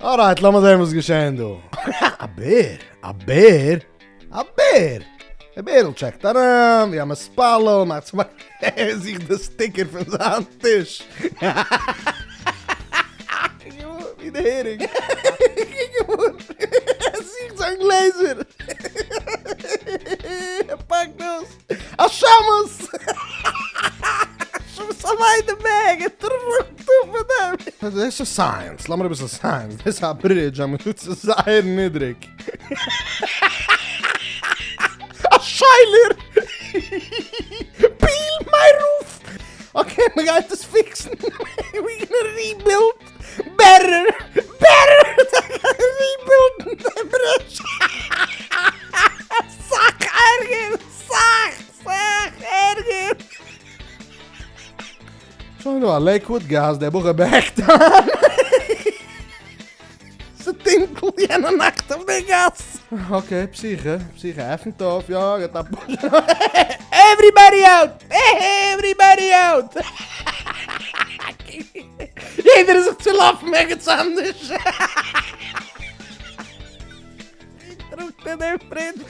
Alright, lass mal sehen, was geschehen, du. a bear? A bear? A bear? A bear will oh, check. Tada! Wir haben ein Spallo, macht zum Beispiel sich der Sticker von seinem Tisch. Wie der Hering. Сама йде мега, мене. Це ще science, l-am rebis science. This a bridge, I'm going to say ut zaħir nidrik. A shiler. Peel my roof. Okay, we got this fixed. We're gonna rebuild Zo, nou, liquid gas, er bare bekt Så tinkel gjennom nacht op de gas. Oké, psyche. Psyche, even tof. Ja, gaat dat... Everybody out! Everybody out! Iedereen zit te lachen met iets anders. Ik trok even, vriend.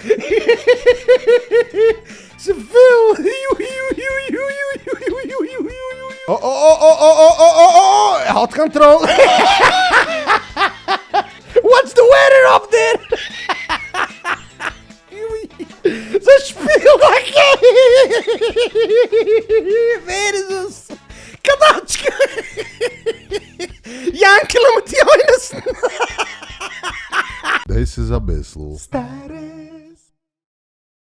Zoveel. Oh, oh, oh, oh, oh, oh, oh, oh, oh, oh Hot control. What's the weather up there? Ze like Versus! Kadačka! Jankele met jou in de Deze is abeslo. Stare